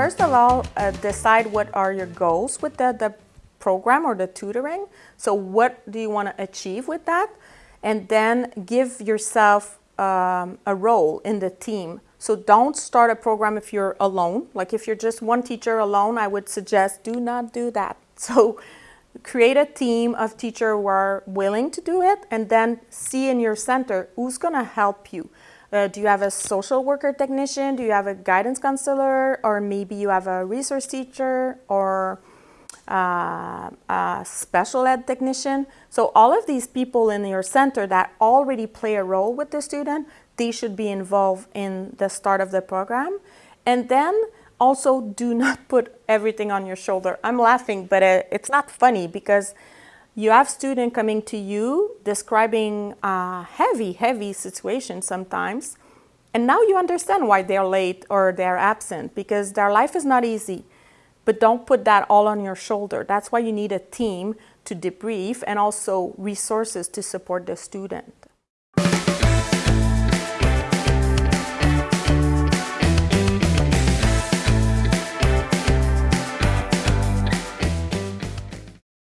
of all, uh, decide what are your goals with the, the program or the tutoring. So what do you want to achieve with that? And then give yourself um, a role in the team. So don't start a program if you're alone. Like if you're just one teacher alone, I would suggest do not do that. So create a team of teachers who are willing to do it and then see in your center who's going to help you. Uh, do you have a social worker technician? Do you have a guidance counselor? Or maybe you have a resource teacher or uh, a special ed technician. So all of these people in your center that already play a role with the student, they should be involved in the start of the program. And then also do not put everything on your shoulder. I'm laughing, but uh, it's not funny because you have students coming to you describing a heavy, heavy situation sometimes. And now you understand why they're late or they're absent because their life is not easy. But don't put that all on your shoulder. That's why you need a team to debrief and also resources to support the student.